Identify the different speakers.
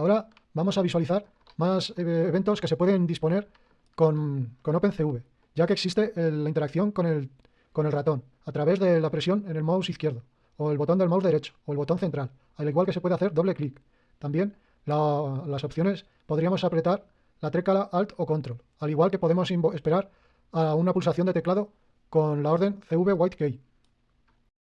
Speaker 1: Ahora vamos a visualizar más eh, eventos que se pueden disponer con, con OpenCV, ya que existe la interacción con el, ratón a través de la presión en el mouse izquierdo, o el botón del mouse derecho, o el botón central, al igual que se puede hacer doble clic. También las opciones podríamos apretar la tecla Alt o Control, al igual que podemos esperar a una pulsación de teclado con la orden CV White Key.